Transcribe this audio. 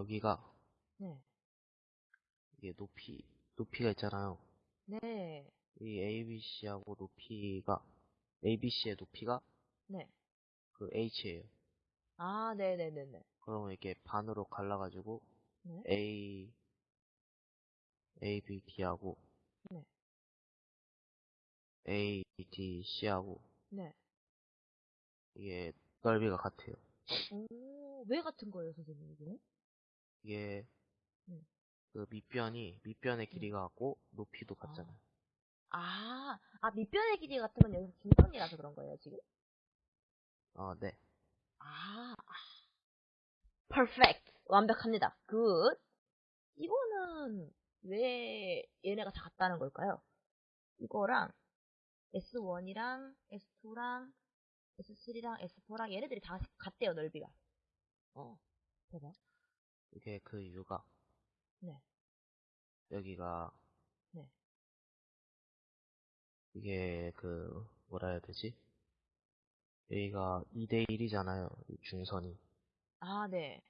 여기가 네. 이게 높이 높이가 있잖아요. 네. 이 ABC하고 높이가 ABC의 높이가 네. 그 H예요. 아, 네 네 네 네. 그러면 이렇게 반으로 갈라가지고 네. A A, B, D하고 네. A, D, C하고 네. 이게 넓이가 같아요. 오, 왜 같은 거예요, 선생님, 이게? 이게 네. 그 밑변이 밑변의 길이가 같고 높이도 아. 같잖아요. 아, 아, 밑변의 길이 같으면 여기서 중점이라서 그런 거예요, 지금? 아, 네. 아, 아. perfect. 완벽합니다. good. 이거는 왜 얘네가 다 같다는 걸까요? 이거랑 S1이랑 S2랑 S3랑 S4랑 얘네들이 다 같대요, 넓이가. 어, 대박. 이게 그 이유가 네. 여기가 네. 이게 그 뭐라 해야 되지? 여기가 2대 1이잖아요. 중선이. 아, 네.